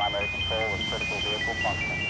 primary control with critical vehicle functions.